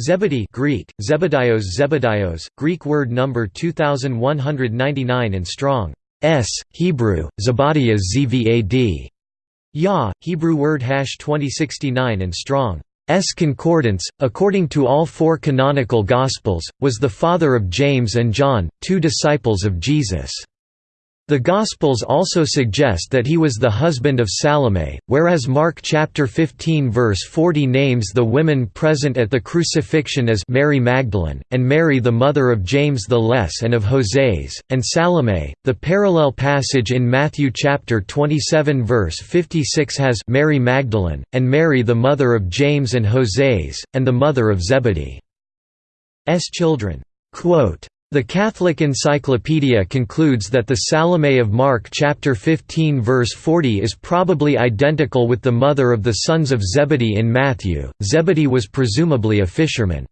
Zebedee Greek, Zebedios Zebedios, Greek word number 2199 and strong, s, Hebrew, Zebadiah zvad. Yah, Hebrew word hash 2069 and strong. S concordance, according to all four canonical Gospels, was the father of James and John, two disciples of Jesus. The Gospels also suggest that he was the husband of Salome, whereas Mark chapter 15 verse 40 names the women present at the crucifixion as Mary Magdalene, and Mary the mother of James the Less and of Hoseas, and Salome. The parallel passage in Matthew chapter 27 verse 56 has Mary Magdalene, and Mary the mother of James and Hoseas, and the mother of Zebedee's children. Quote, the Catholic Encyclopedia concludes that the Salome of Mark chapter 15 verse 40 is probably identical with the mother of the sons of Zebedee in Matthew. Zebedee was presumably a fisherman.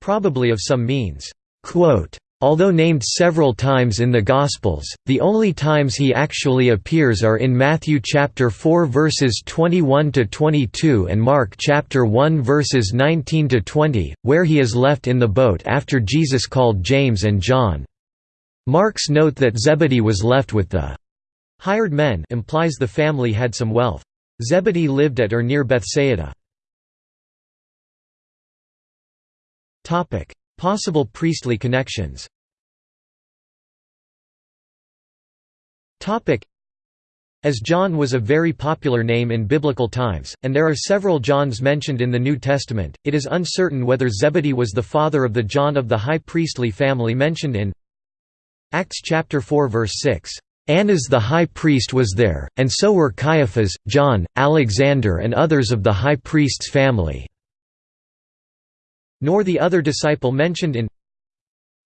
Probably of some means. Quote, Although named several times in the Gospels, the only times he actually appears are in Matthew chapter 4 verses 21 to 22 and Mark chapter 1 verses 19 to 20, where he is left in the boat after Jesus called James and John. Mark's note that Zebedee was left with the hired men implies the family had some wealth. Zebedee lived at or near Bethsaida. Possible priestly connections. As John was a very popular name in biblical times, and there are several Johns mentioned in the New Testament, it is uncertain whether Zebedee was the father of the John of the high priestly family mentioned in Acts chapter 4 verse 6. Annas the high priest was there, and so were Caiaphas, John, Alexander and others of the high priest's family nor the other disciple mentioned in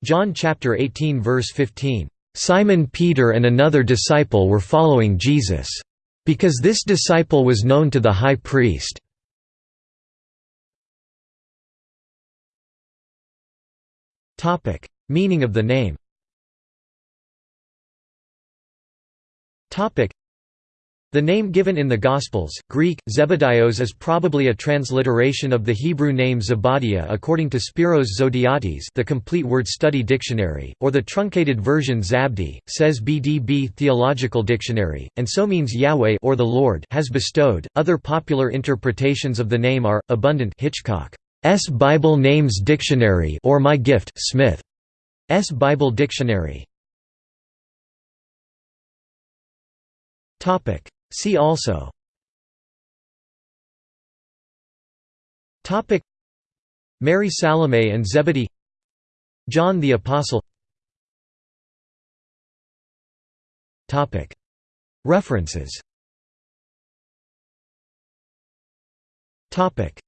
John chapter 18 verse 15. Simon Peter and another disciple were following Jesus. Because this disciple was known to the high priest. Meaning of the name the name given in the Gospels, Greek, Zebedios is probably a transliteration of the Hebrew name Zebadiah according to Spiros Zodhiates the complete word study dictionary, or the truncated version Zabdi, says BDB Theological Dictionary, and so means Yahweh or the Lord has bestowed. Other popular interpretations of the name are, abundant Hitchcock's Bible Names Dictionary or My Gift Smith's Bible Dictionary. Topic See also. Topic. Mary Salome and Zebedee. John the Apostle. Topic. References. Topic